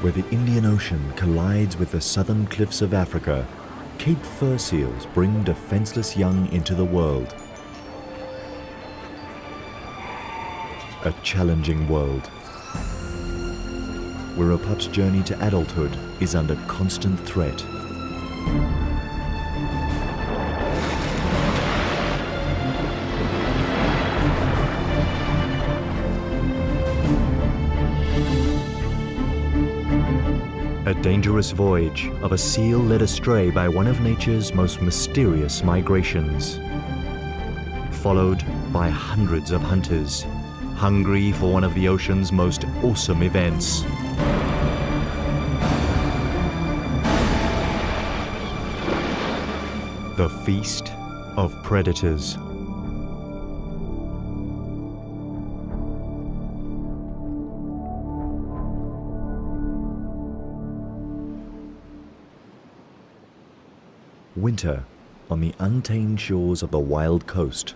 Where the Indian Ocean collides with the southern cliffs of Africa, Cape fur seals bring defenseless young into the world. A challenging world, where a pup's journey to adulthood is under constant threat. Dangerous voyage of a seal led astray by one of nature's most mysterious migrations. Followed by hundreds of hunters, hungry for one of the ocean's most awesome events. The Feast of Predators. Winter on the untamed shores of the wild coast.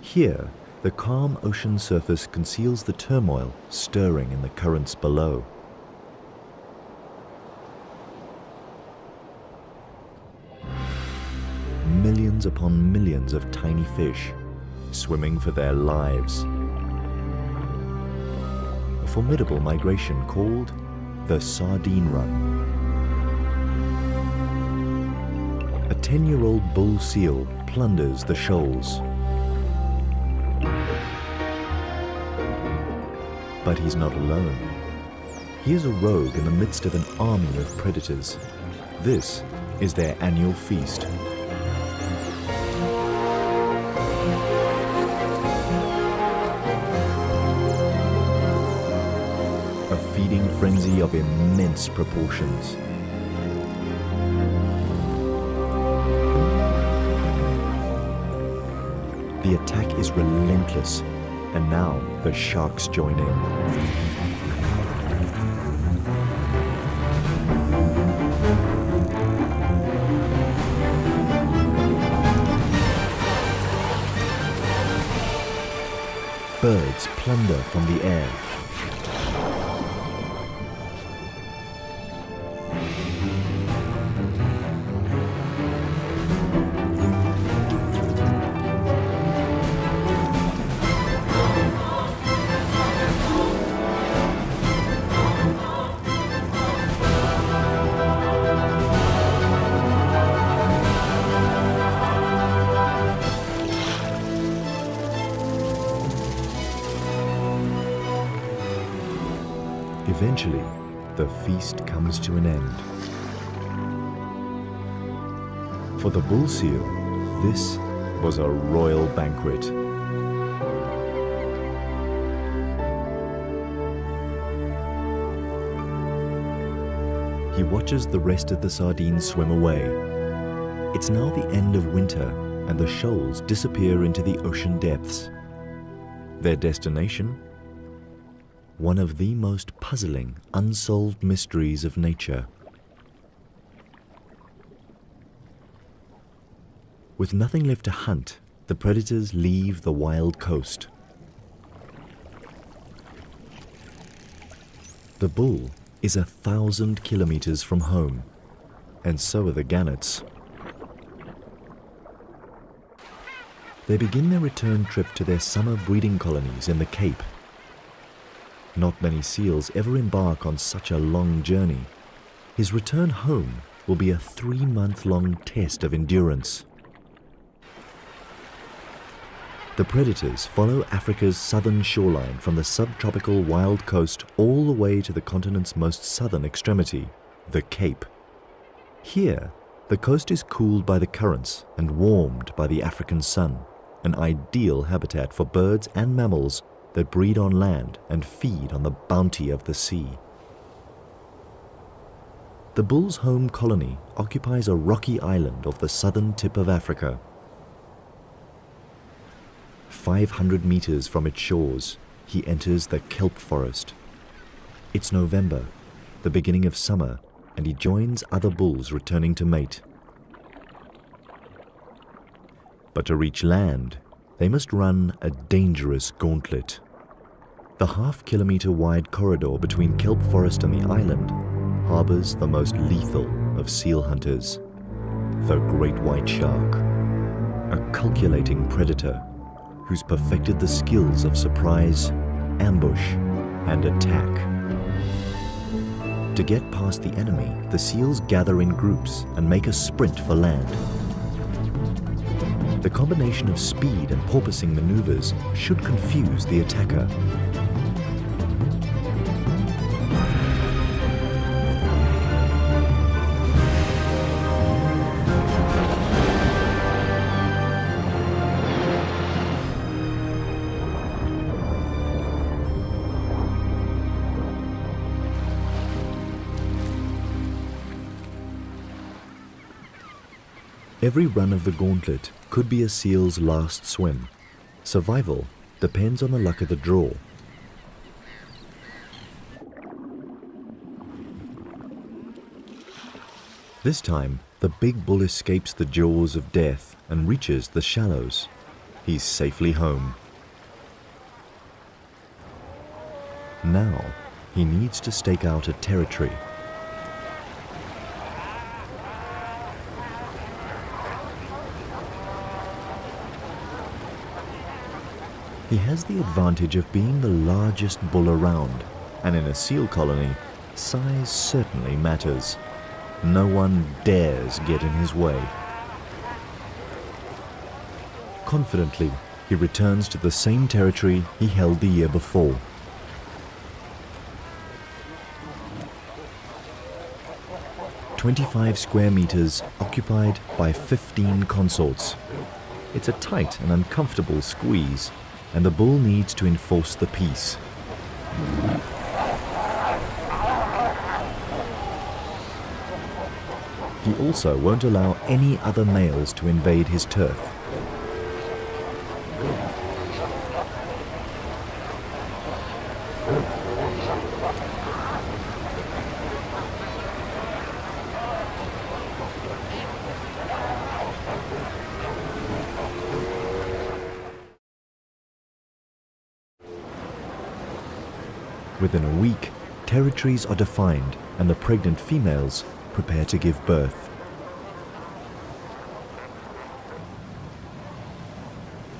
Here, the calm ocean surface conceals the turmoil stirring in the currents below. Millions upon millions of tiny fish swimming for their lives. A formidable migration called the Sardine Run. 10-year-old bull seal plunders the shoals. But he's not alone. He is a rogue in the midst of an army of predators. This is their annual feast. A feeding frenzy of immense proportions. The attack is relentless, and now the sharks join in. Birds plunder from the air. For the bull seal, this was a royal banquet. He watches the rest of the sardines swim away. It's now the end of winter, and the shoals disappear into the ocean depths. Their destination? one of the most puzzling, unsolved mysteries of nature. With nothing left to hunt, the predators leave the wild coast. The bull is a thousand kilometers from home, and so are the gannets. They begin their return trip to their summer breeding colonies in the Cape not many seals ever embark on such a long journey. His return home will be a three-month-long test of endurance. The predators follow Africa's southern shoreline from the subtropical wild coast all the way to the continent's most southern extremity, the Cape. Here, the coast is cooled by the currents and warmed by the African sun, an ideal habitat for birds and mammals that breed on land and feed on the bounty of the sea. The bull's home colony occupies a rocky island off the southern tip of Africa. 500 meters from its shores, he enters the kelp forest. It's November, the beginning of summer, and he joins other bulls returning to mate. But to reach land, they must run a dangerous gauntlet. The half kilometer wide corridor between kelp forest and the island harbors the most lethal of seal hunters, the great white shark, a calculating predator who's perfected the skills of surprise, ambush, and attack. To get past the enemy, the seals gather in groups and make a sprint for land. The combination of speed and porpoising maneuvers should confuse the attacker. Every run of the gauntlet could be a seal's last swim. Survival depends on the luck of the draw. This time, the big bull escapes the jaws of death and reaches the shallows. He's safely home. Now, he needs to stake out a territory He has the advantage of being the largest bull around, and in a seal colony, size certainly matters. No one dares get in his way. Confidently, he returns to the same territory he held the year before. Twenty-five square meters occupied by 15 consorts. It's a tight and uncomfortable squeeze, and the bull needs to enforce the peace. He also won't allow any other males to invade his turf. Within a week, are defined and the pregnant females prepare to give birth.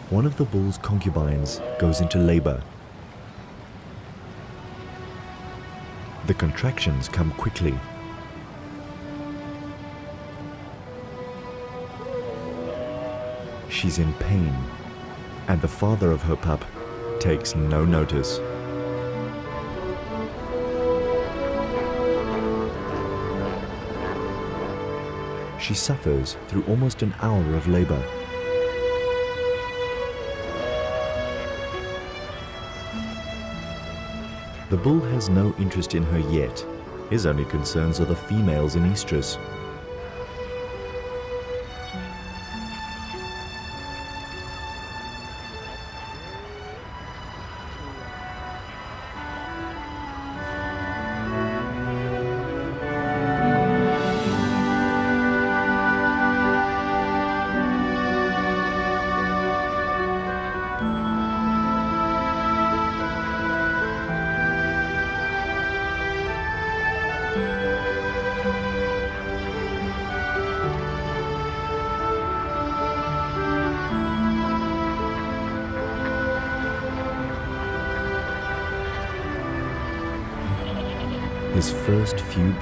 One of the bull's concubines goes into labor. The contractions come quickly. She's in pain, and the father of her pup takes no notice. She suffers through almost an hour of labor. The bull has no interest in her yet. His only concerns are the females in estrus.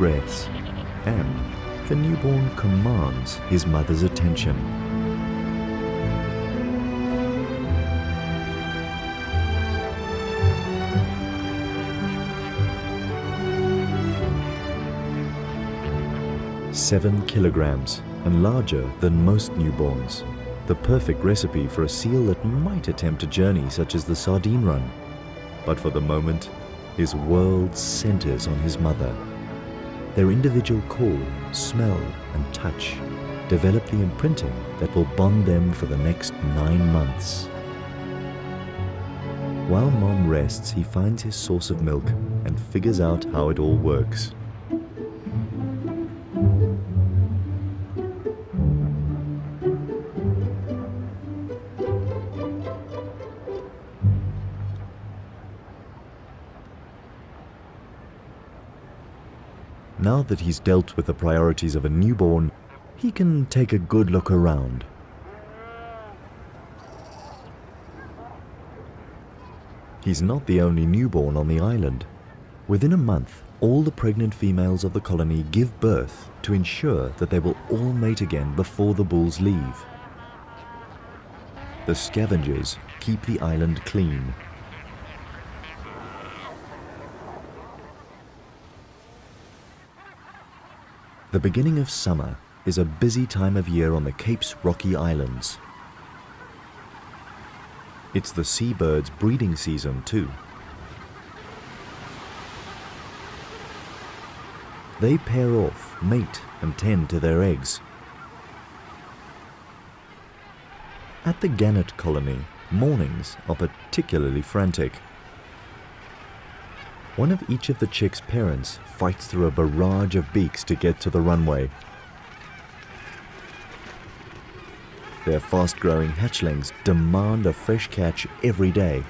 Breaths, and the newborn commands his mother's attention. Seven kilograms and larger than most newborns. The perfect recipe for a seal that might attempt a journey such as the sardine run. But for the moment, his world centers on his mother. Their individual call, smell, and touch develop the imprinting that will bond them for the next nine months. While mom rests, he finds his source of milk and figures out how it all works. That he's dealt with the priorities of a newborn, he can take a good look around. He's not the only newborn on the island. Within a month, all the pregnant females of the colony give birth to ensure that they will all mate again before the bulls leave. The scavengers keep the island clean. The beginning of summer is a busy time of year on the Cape's rocky islands. It's the seabirds' breeding season too. They pair off, mate and tend to their eggs. At the gannet colony, mornings are particularly frantic. One of each of the chicks' parents fights through a barrage of beaks to get to the runway Their fast-growing hatchlings demand a fresh catch every day.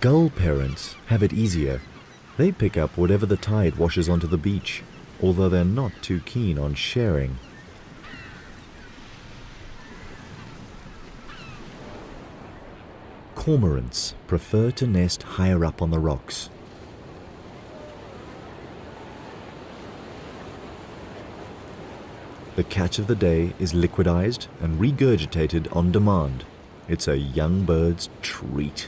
Gull parents have it easier. They pick up whatever the tide washes onto the beach, although they're not too keen on sharing. Cormorants prefer to nest higher up on the rocks. The catch of the day is liquidized and regurgitated on demand. It's a young bird's treat.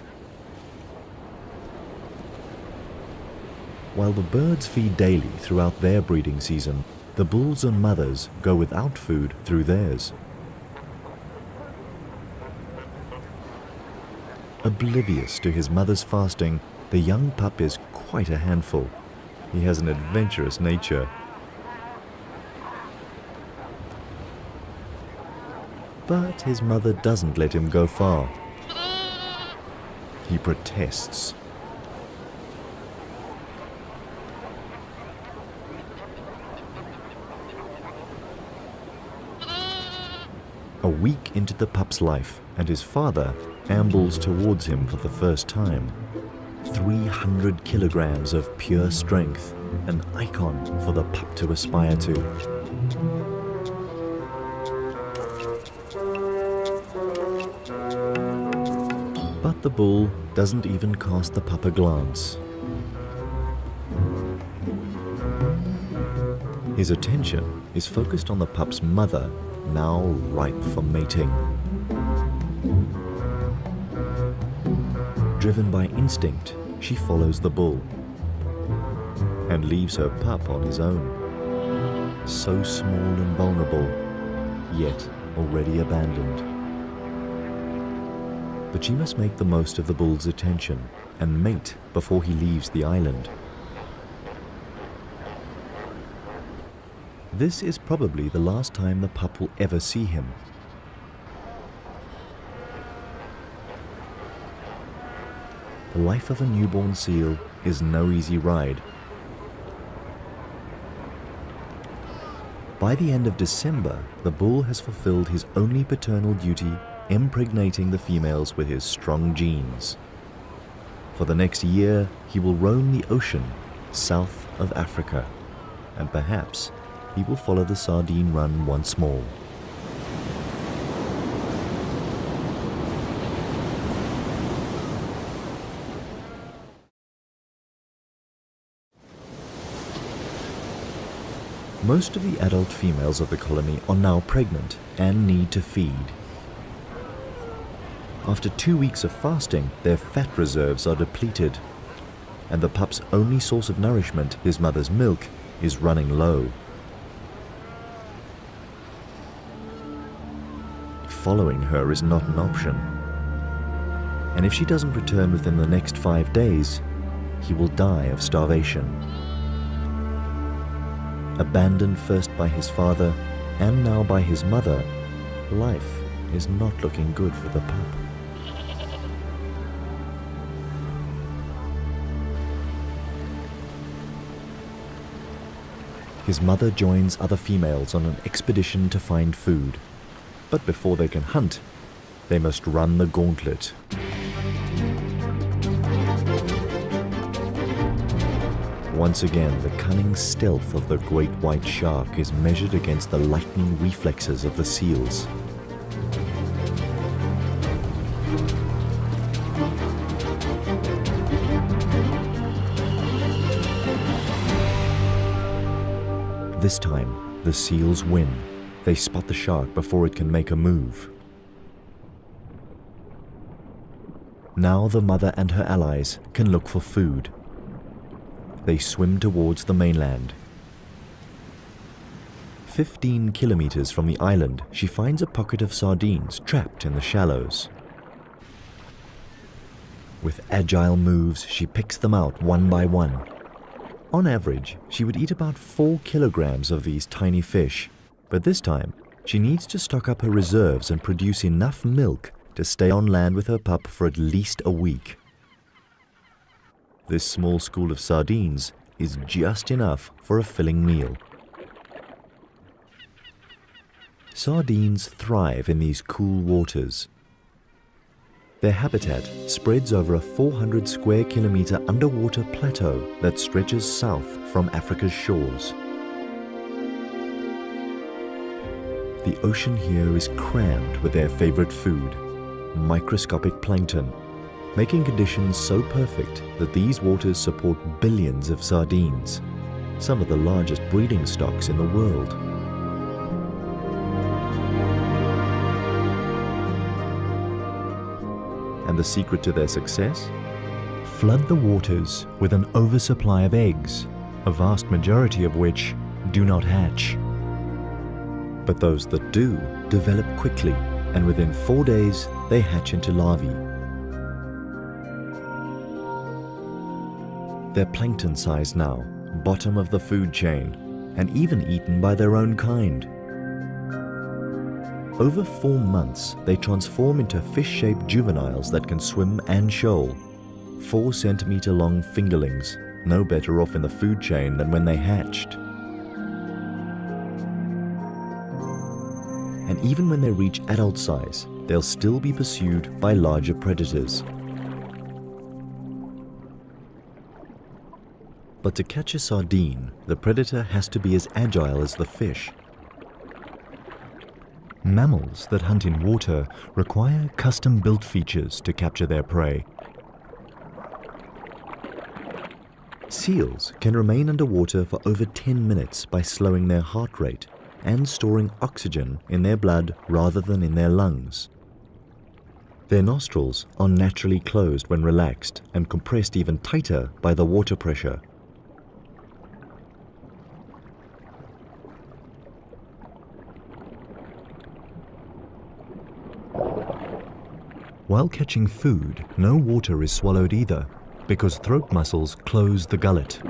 While the birds feed daily throughout their breeding season, the bulls and mothers go without food through theirs. Oblivious to his mother's fasting, the young pup is quite a handful. He has an adventurous nature But his mother doesn't let him go far. He protests. A week into the pup's life, and his father ambles towards him for the first time. 300 kilograms of pure strength, an icon for the pup to aspire to. But the bull doesn't even cast the pup a glance. His attention is focused on the pup's mother, now ripe for mating. Driven by instinct, she follows the bull and leaves her pup on his own. So small and vulnerable, yet already abandoned but she must make the most of the bull's attention and mate before he leaves the island. This is probably the last time the pup will ever see him. The life of a newborn seal is no easy ride. By the end of December, the bull has fulfilled his only paternal duty impregnating the females with his strong genes. For the next year, he will roam the ocean south of Africa, and perhaps he will follow the sardine run once more. Most of the adult females of the colony are now pregnant and need to feed. After two weeks of fasting, their fat reserves are depleted, and the pup's only source of nourishment, his mother's milk, is running low. Following her is not an option. And if she doesn't return within the next five days, he will die of starvation. Abandoned first by his father and now by his mother, life is not looking good for the pup. His mother joins other females on an expedition to find food. But before they can hunt, they must run the gauntlet. Once again, the cunning stealth of the great white shark is measured against the lightning reflexes of the seals. This time, the seals win. They spot the shark before it can make a move. Now the mother and her allies can look for food. They swim towards the mainland. 15 kilometers from the island, she finds a pocket of sardines trapped in the shallows. With agile moves, she picks them out one by one. On average, she would eat about 4 kilograms of these tiny fish, but this time she needs to stock up her reserves and produce enough milk to stay on land with her pup for at least a week. This small school of sardines is just enough for a filling meal. Sardines thrive in these cool waters their habitat spreads over a 400 square kilometer underwater plateau that stretches south from Africa's shores. The ocean here is crammed with their favorite food, microscopic plankton, making conditions so perfect that these waters support billions of sardines, some of the largest breeding stocks in the world. And the secret to their success? Flood the waters with an oversupply of eggs, a vast majority of which do not hatch. But those that do develop quickly, and within four days they hatch into larvae. They're plankton size now, bottom of the food chain, and even eaten by their own kind. Over four months, they transform into fish-shaped juveniles that can swim and shoal. Four centimeter long fingerlings, no better off in the food chain than when they hatched. And even when they reach adult size, they'll still be pursued by larger predators. But to catch a sardine, the predator has to be as agile as the fish. Mammals that hunt in water require custom-built features to capture their prey. Seals can remain underwater for over 10 minutes by slowing their heart rate and storing oxygen in their blood rather than in their lungs. Their nostrils are naturally closed when relaxed and compressed even tighter by the water pressure While catching food, no water is swallowed either, because throat muscles close the gullet.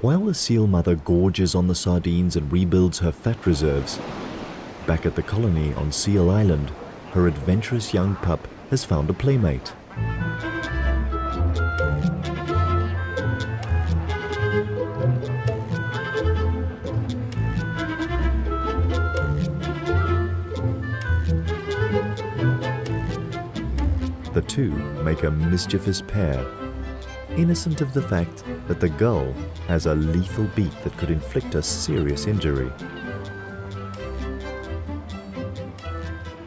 While the seal mother gorges on the sardines and rebuilds her fat reserves, back at the colony on Seal Island, her adventurous young pup has found a playmate. Two make a mischievous pair, innocent of the fact that the gull has a lethal beak that could inflict a serious injury.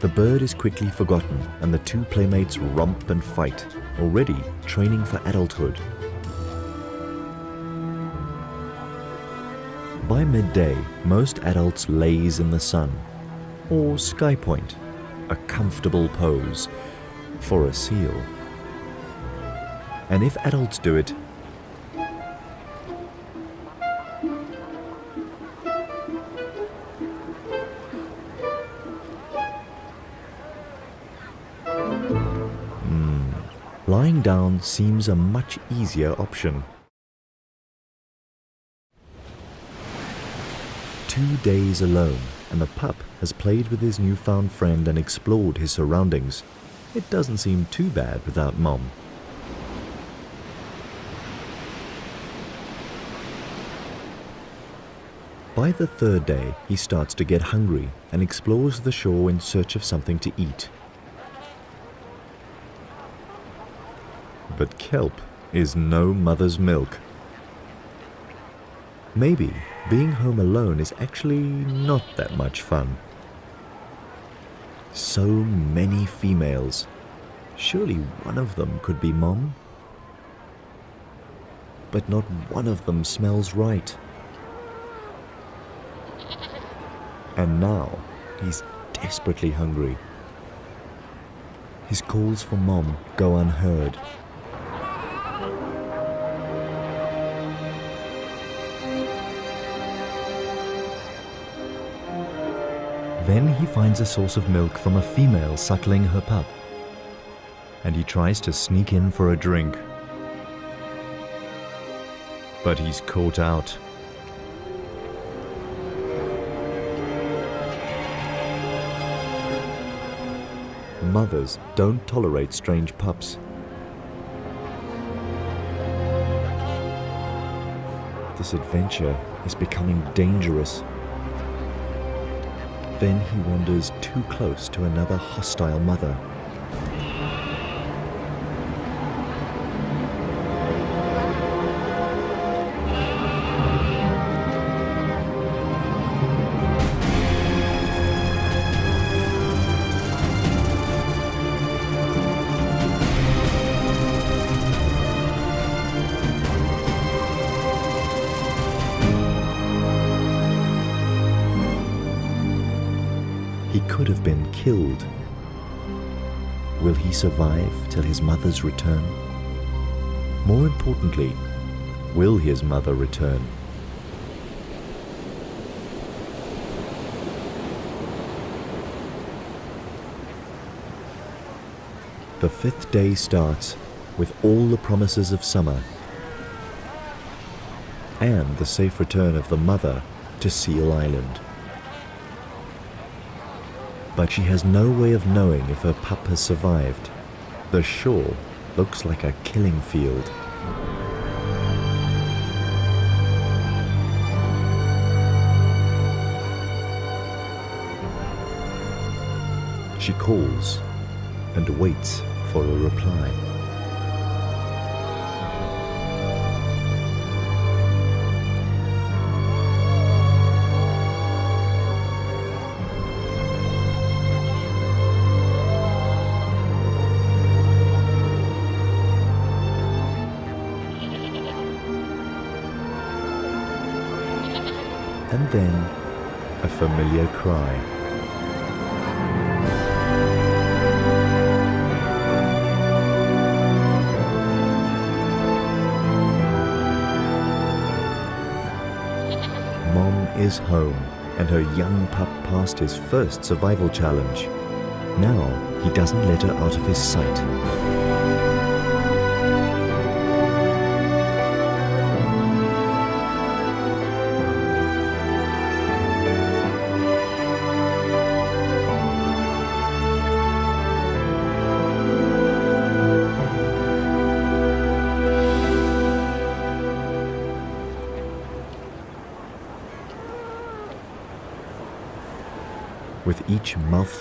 The bird is quickly forgotten and the two playmates romp and fight, already training for adulthood. By midday, most adults laze in the sun, or sky point, a comfortable pose, for a seal. And if adults do it, hmm, lying down seems a much easier option. Two days alone, and the pup has played with his newfound friend and explored his surroundings. It doesn't seem too bad without Mom. By the third day, he starts to get hungry and explores the shore in search of something to eat. But kelp is no mother's milk. Maybe being home alone is actually not that much fun. So many females. Surely one of them could be mom? But not one of them smells right. And now he's desperately hungry. His calls for mom go unheard. Then he finds a source of milk from a female suckling her pup. And he tries to sneak in for a drink. But he's caught out. Mothers don't tolerate strange pups. This adventure is becoming dangerous. Then he wanders too close to another hostile mother. Survive till his mother's return? More importantly, will his mother return? The fifth day starts with all the promises of summer and the safe return of the mother to Seal Island. But she has no way of knowing if her pup has survived. The shore looks like a killing field. She calls and waits for a reply. And then a familiar cry. Mom is home, and her young pup passed his first survival challenge. Now he doesn't let her out of his sight.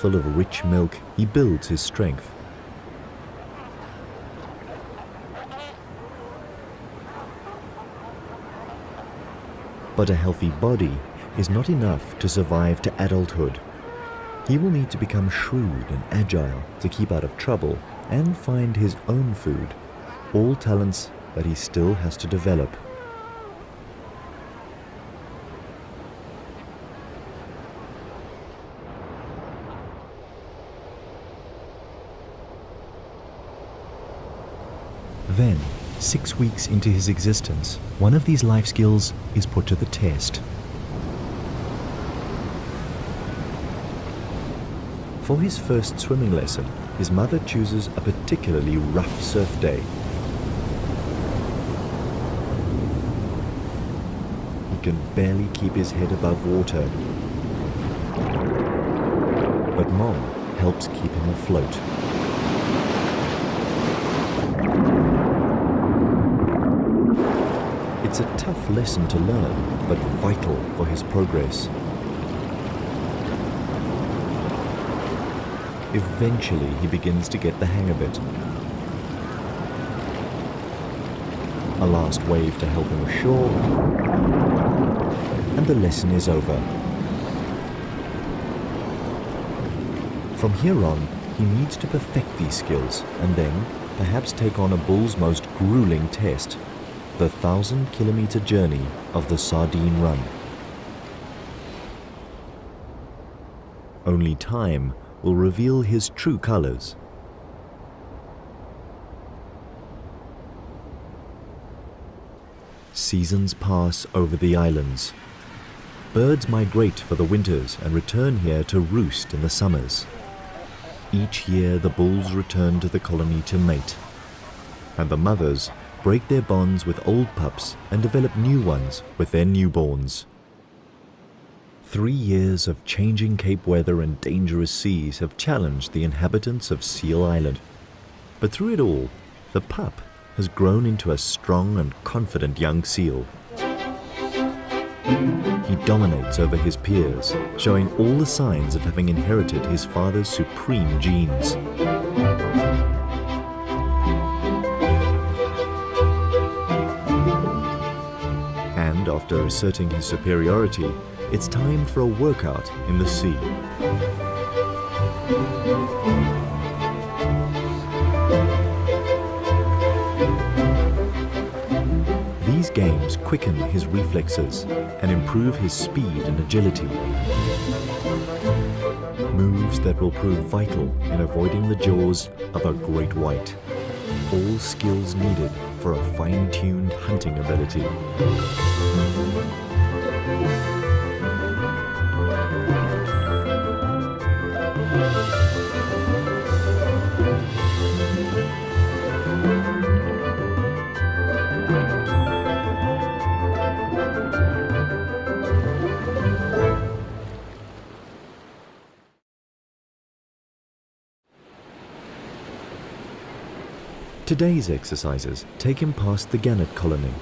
Mouthful of rich milk, he builds his strength. But a healthy body is not enough to survive to adulthood. He will need to become shrewd and agile to keep out of trouble and find his own food, all talents that he still has to develop. Then, six weeks into his existence, one of these life skills is put to the test. For his first swimming lesson, his mother chooses a particularly rough surf day. He can barely keep his head above water. But Mom helps keep him afloat. It's a tough lesson to learn, but vital for his progress. Eventually, he begins to get the hang of it. A last wave to help him ashore, and the lesson is over. From here on, he needs to perfect these skills and then perhaps take on a bull's most grueling test, the thousand kilometer journey of the Sardine Run. Only time will reveal his true colors. Seasons pass over the islands. Birds migrate for the winters and return here to roost in the summers. Each year the bulls return to the colony to mate, and the mothers break their bonds with old pups and develop new ones with their newborns. Three years of changing Cape weather and dangerous seas have challenged the inhabitants of Seal Island. But through it all, the pup has grown into a strong and confident young seal. He dominates over his peers, showing all the signs of having inherited his father's supreme genes. And after asserting his superiority, it's time for a workout in the sea. These games quicken his reflexes and improve his speed and agility. Moves that will prove vital in avoiding the jaws of a great white. All skills needed for a fine-tuned hunting ability. Today's exercises take him past the gannet colony.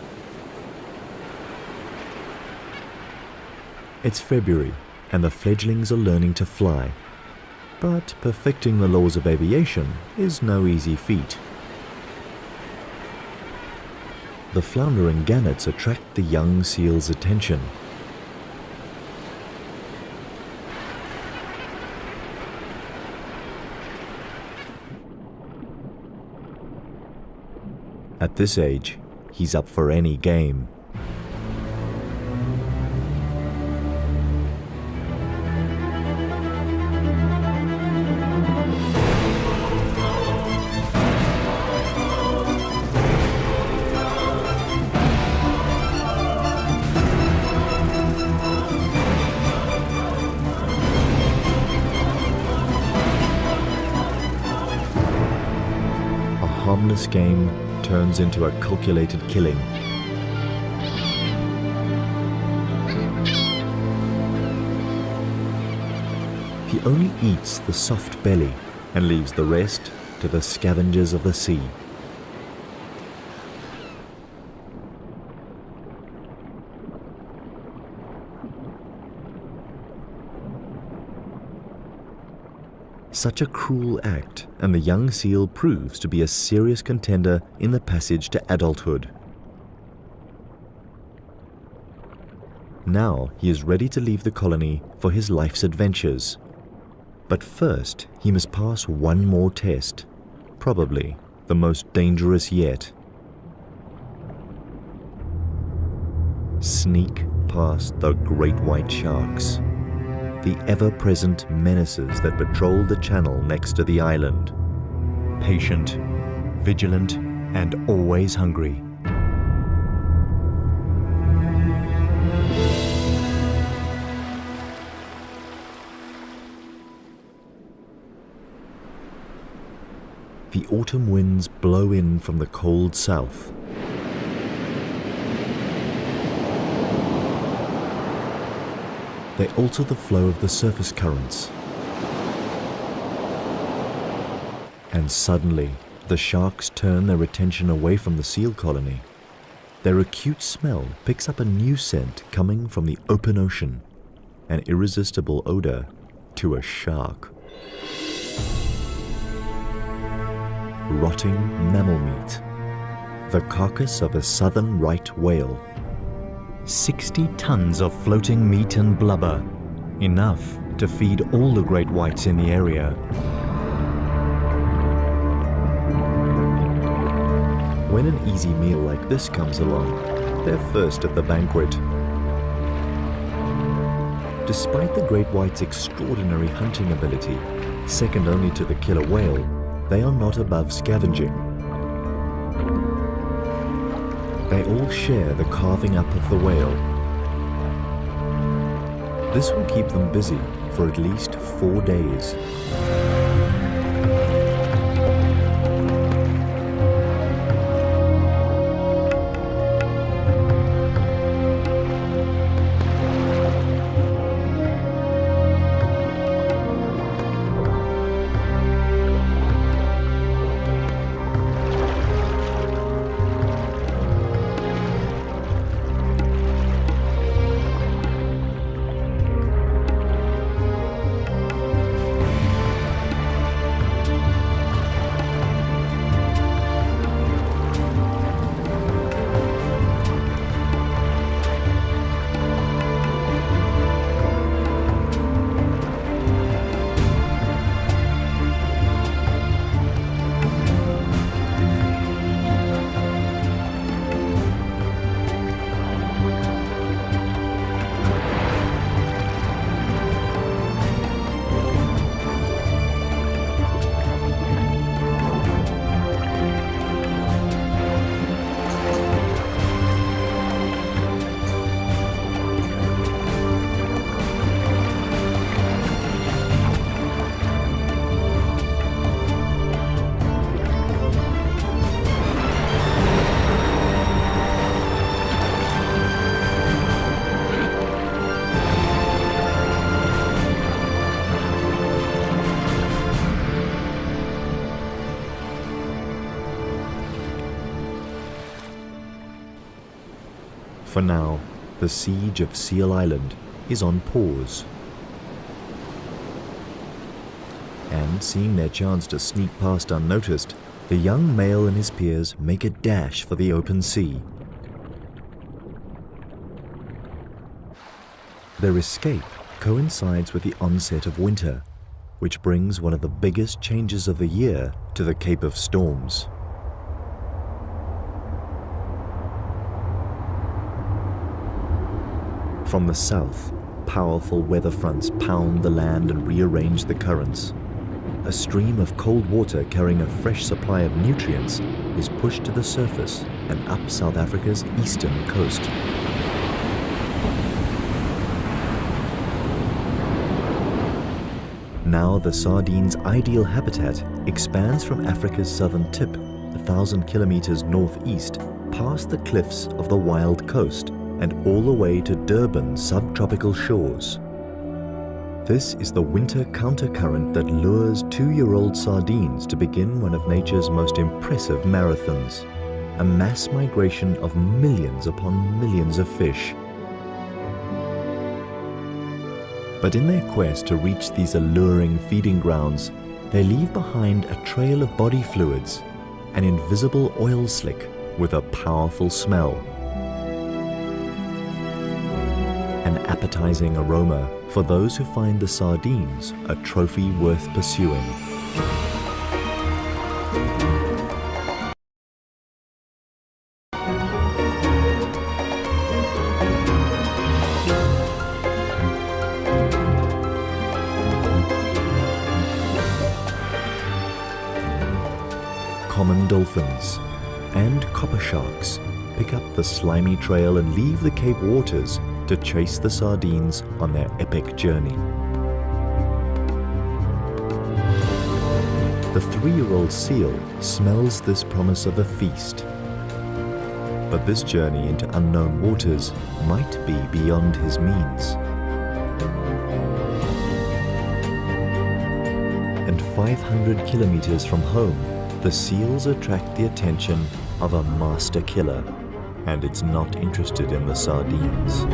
It's February and the fledglings are learning to fly. But perfecting the laws of aviation is no easy feat. The floundering gannets attract the young seal's attention. At this age, he's up for any game. Harmless game turns into a calculated killing. He only eats the soft belly and leaves the rest to the scavengers of the sea. Such a cruel act, and the young seal proves to be a serious contender in the passage to adulthood. Now he is ready to leave the colony for his life's adventures. But first, he must pass one more test, probably the most dangerous yet. Sneak past the great white sharks the ever-present menaces that patrol the channel next to the island. Patient, vigilant, and always hungry. The autumn winds blow in from the cold south they alter the flow of the surface currents. And suddenly, the sharks turn their attention away from the seal colony. their acute smell picks up a new scent coming from the open ocean, an irresistible odor to a shark. Rotting mammal meat, the carcass of a southern right whale. 60 tons of floating meat and blubber, enough to feed all the great whites in the area. When an easy meal like this comes along, they're first at the banquet. Despite the great white's extraordinary hunting ability, second only to the killer whale, they are not above scavenging. They all share the carving up of the whale. This will keep them busy for at least four days. For now, the siege of Seal Island is on pause. And seeing their chance to sneak past unnoticed, the young male and his peers make a dash for the open sea. Their escape coincides with the onset of winter, which brings one of the biggest changes of the year to the Cape of Storms. From the south, powerful weather fronts pound the land and rearrange the currents. A stream of cold water carrying a fresh supply of nutrients is pushed to the surface and up South Africa's eastern coast. Now the sardine's ideal habitat expands from Africa's southern tip, a thousand kilometers northeast, past the cliffs of the wild coast and all the way to Durban's subtropical shores. This is the winter countercurrent that lures two-year-old sardines to begin one of nature's most impressive marathons, a mass migration of millions upon millions of fish. But in their quest to reach these alluring feeding grounds, they leave behind a trail of body fluids, an invisible oil slick with a powerful smell. Appetizing aroma for those who find the sardines a trophy worth pursuing. Common dolphins and copper sharks pick up the slimy trail and leave the Cape waters to chase the sardines on their epic journey. The three-year-old seal smells this promise of a feast. But this journey into unknown waters might be beyond his means. And 500 kilometers from home, the seals attract the attention of a master killer and it's not interested in the sardines.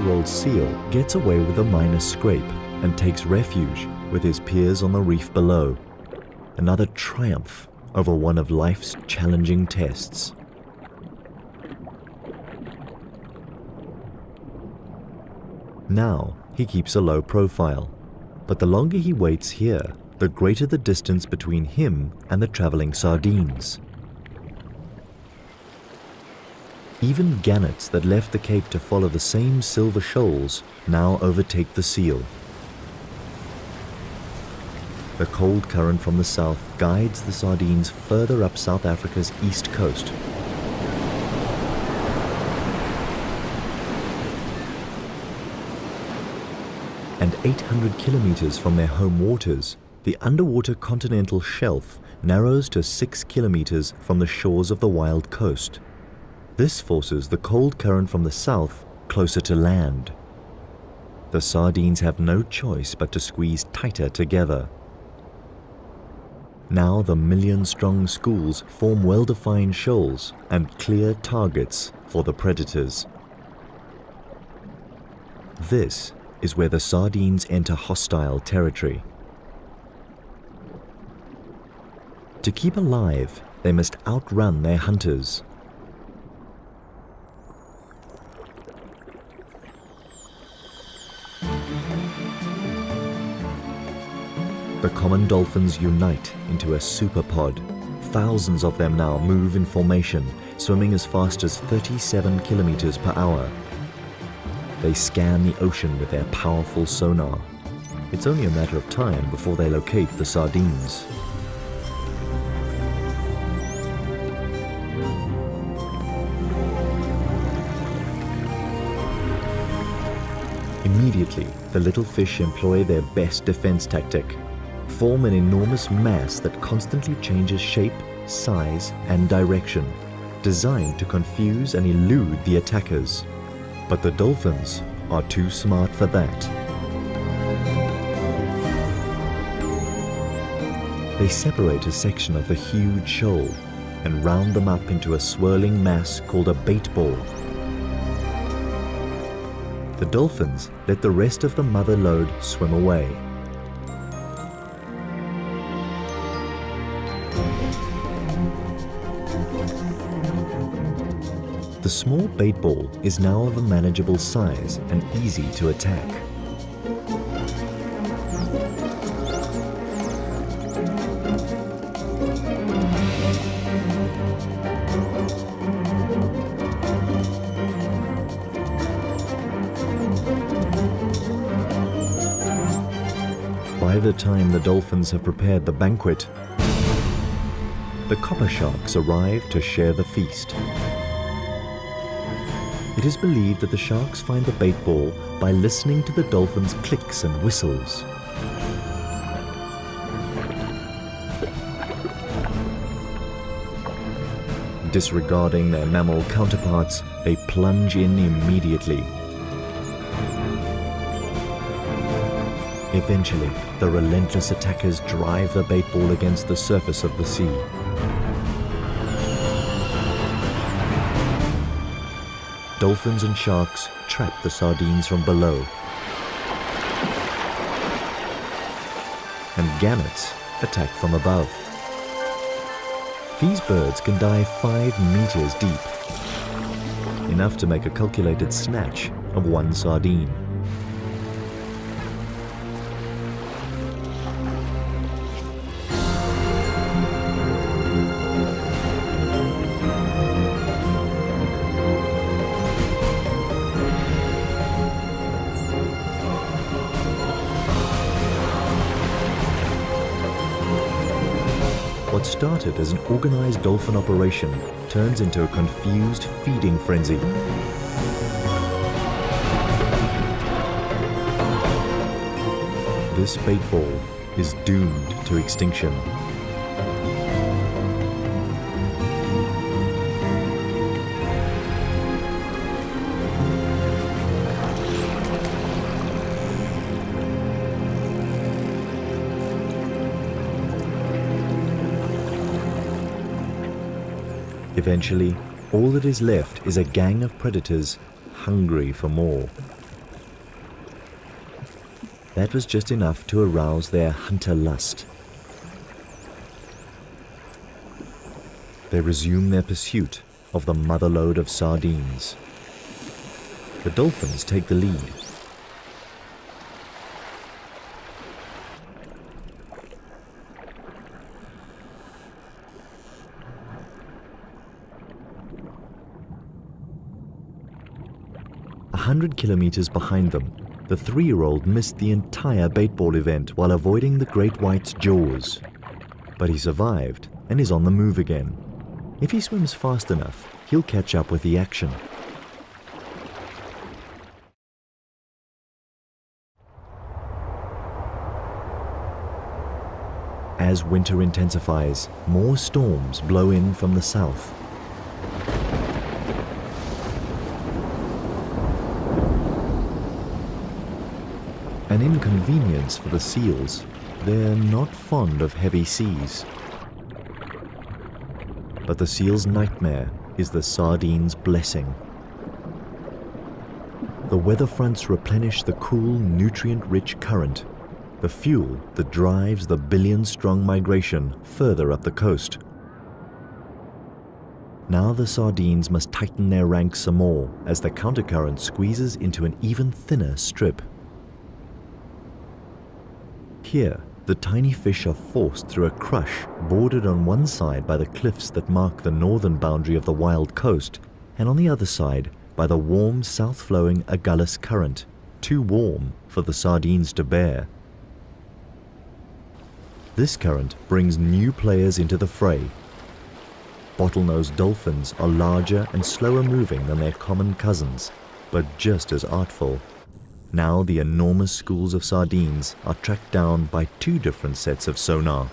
Three-year-old seal gets away with a minor scrape and takes refuge with his peers on the reef below. Another triumph over one of life's challenging tests. Now, he keeps a low profile, but the longer he waits here, the greater the distance between him and the traveling sardines. Even gannets that left the Cape to follow the same silver shoals now overtake the seal. The cold current from the south guides the sardines further up South Africa's east coast. And 800 kilometers from their home waters, the underwater continental shelf narrows to 6 kilometers from the shores of the wild coast. This forces the cold current from the south closer to land. The sardines have no choice but to squeeze tighter together. Now the million-strong schools form well-defined shoals and clear targets for the predators. This is where the sardines enter hostile territory. To keep alive, they must outrun their hunters. The common dolphins unite into a superpod. Thousands of them now move in formation, swimming as fast as 37 kilometers per hour. They scan the ocean with their powerful sonar. It's only a matter of time before they locate the sardines. Immediately, the little fish employ their best defense tactic, form an enormous mass that constantly changes shape, size, and direction, designed to confuse and elude the attackers. But the dolphins are too smart for that. They separate a section of the huge shoal and round them up into a swirling mass called a bait ball. The dolphins let the rest of the mother lode swim away. The small bait ball is now of a manageable size and easy to attack. By the time the dolphins have prepared the banquet, the copper sharks arrive to share the feast. It is believed that the sharks find the bait ball by listening to the dolphins' clicks and whistles. Disregarding their mammal counterparts, they plunge in immediately. Eventually, the relentless attackers drive the bait ball against the surface of the sea. Dolphins and sharks trap the sardines from below. And gannets attack from above. These birds can dive five meters deep, enough to make a calculated snatch of one sardine. What started as an organized dolphin operation turns into a confused feeding frenzy. This bait ball is doomed to extinction. Eventually, all that is left is a gang of predators hungry for more. That was just enough to arouse their hunter lust. They resume their pursuit of the motherlode of sardines. The dolphins take the lead. A hundred kilometers behind them, the three-year-old missed the entire baitball event while avoiding the great white's jaws. But he survived and is on the move again. If he swims fast enough, he'll catch up with the action. As winter intensifies, more storms blow in from the south. An inconvenience for the seals. They're not fond of heavy seas. But the seal's nightmare is the sardine's blessing. The weather fronts replenish the cool, nutrient-rich current, the fuel that drives the billion-strong migration further up the coast. Now the sardines must tighten their ranks some more as the countercurrent squeezes into an even thinner strip. Here, the tiny fish are forced through a crush bordered on one side by the cliffs that mark the northern boundary of the wild coast, and on the other side by the warm south-flowing Agulhas current, too warm for the sardines to bear. This current brings new players into the fray. Bottlenose dolphins are larger and slower moving than their common cousins, but just as artful. Now the enormous schools of sardines are tracked down by two different sets of sonar.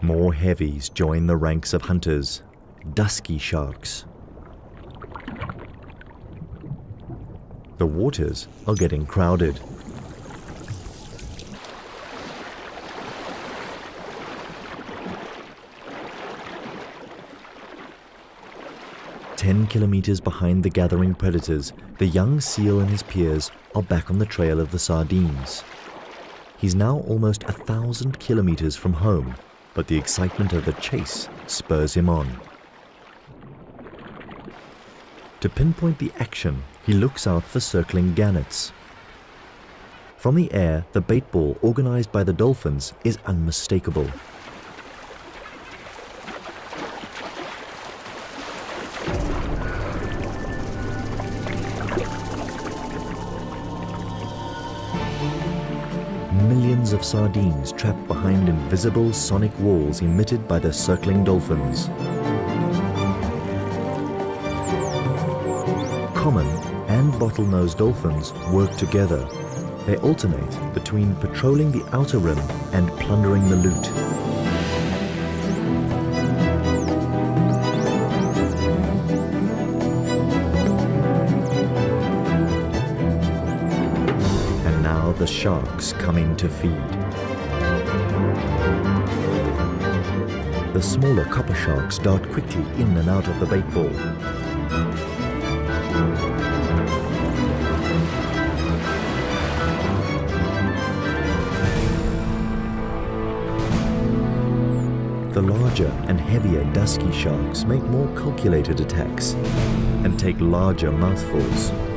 More heavies join the ranks of hunters, dusky sharks. The waters are getting crowded. 10 kilometers behind the gathering predators, the young seal and his peers are back on the trail of the sardines. He's now almost a thousand kilometers from home, but the excitement of the chase spurs him on. To pinpoint the action, he looks out for circling gannets. From the air, the bait ball organized by the dolphins is unmistakable. Millions of sardines trapped behind invisible sonic walls emitted by the circling dolphins. Common and bottlenose dolphins work together. They alternate between patrolling the outer rim and plundering the loot. Sharks come in to feed. The smaller copper sharks dart quickly in and out of the bait ball. The larger and heavier dusky sharks make more calculated attacks and take larger mouthfuls.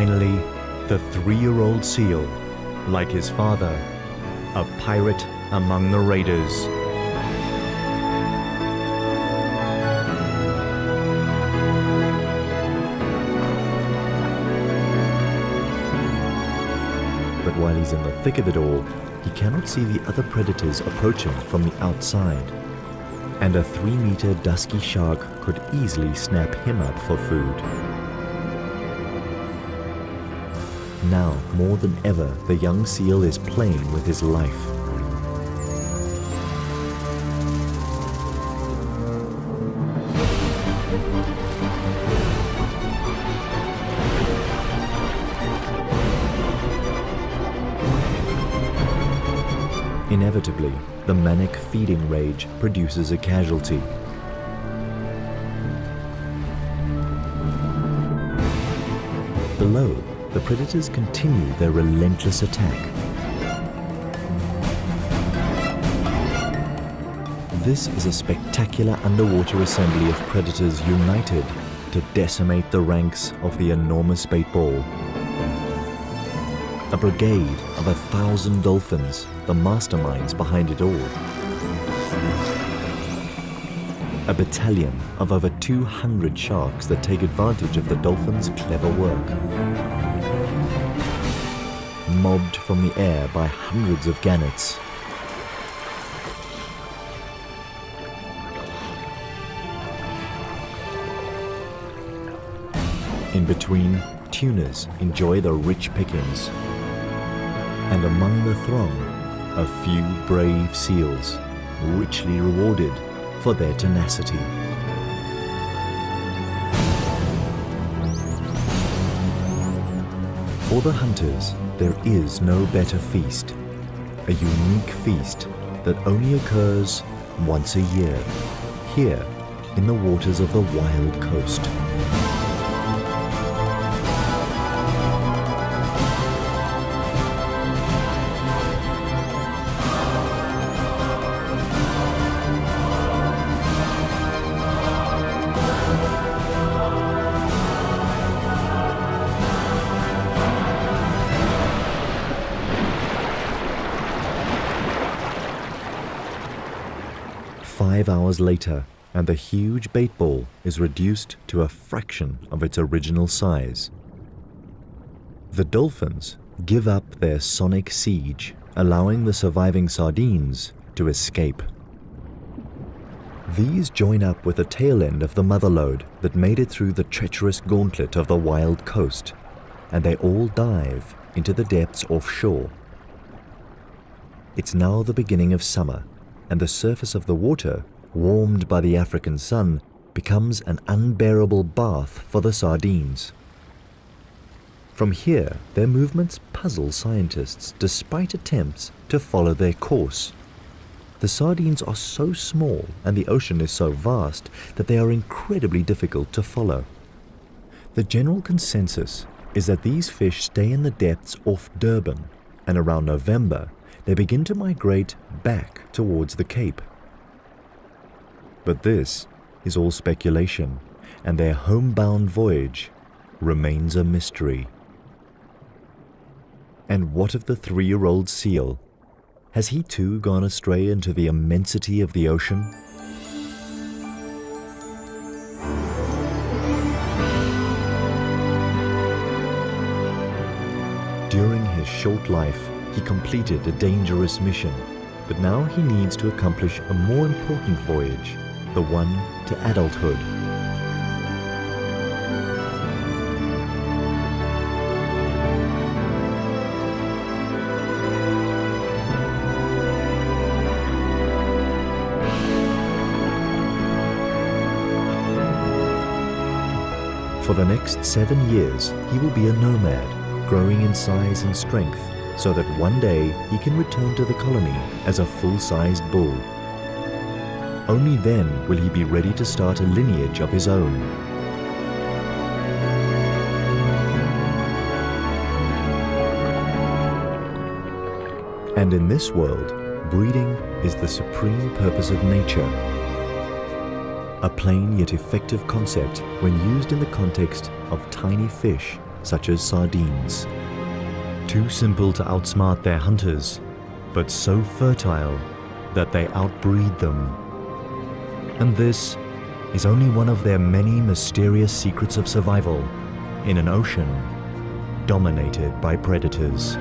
Finally, the three-year-old seal, like his father, a pirate among the raiders. But while he's in the thick of it all, he cannot see the other predators approaching from the outside. And a three-meter dusky shark could easily snap him up for food. Now, more than ever, the young seal is playing with his life. Inevitably, the manic feeding rage produces a casualty. Below, the predators continue their relentless attack. This is a spectacular underwater assembly of predators united to decimate the ranks of the enormous bait ball. A brigade of a thousand dolphins, the masterminds behind it all. A battalion of over 200 sharks that take advantage of the dolphins' clever work. Mobbed from the air by hundreds of gannets. In between, tunas enjoy the rich pickings. And among the throng, a few brave seals, richly rewarded for their tenacity. For the hunters, there is no better feast, a unique feast that only occurs once a year, here in the waters of the wild coast. Later, and the huge bait ball is reduced to a fraction of its original size. The dolphins give up their sonic siege, allowing the surviving sardines to escape. These join up with the tail end of the mother lode that made it through the treacherous gauntlet of the wild coast, and they all dive into the depths offshore. It's now the beginning of summer, and the surface of the water, warmed by the African sun, becomes an unbearable bath for the sardines. From here, their movements puzzle scientists despite attempts to follow their course. The sardines are so small and the ocean is so vast that they are incredibly difficult to follow. The general consensus is that these fish stay in the depths off Durban, and around November they begin to migrate back towards the Cape. But this is all speculation, and their homebound voyage remains a mystery. And what of the three-year-old seal? Has he too gone astray into the immensity of the ocean? During his short life, he completed a dangerous mission, but now he needs to accomplish a more important voyage, the one to adulthood. For the next seven years, he will be a nomad, growing in size and strength, so that one day he can return to the colony as a full-sized bull. Only then will he be ready to start a lineage of his own. And in this world, breeding is the supreme purpose of nature. A plain yet effective concept when used in the context of tiny fish such as sardines. Too simple to outsmart their hunters, but so fertile that they outbreed them. And this is only one of their many mysterious secrets of survival in an ocean dominated by predators.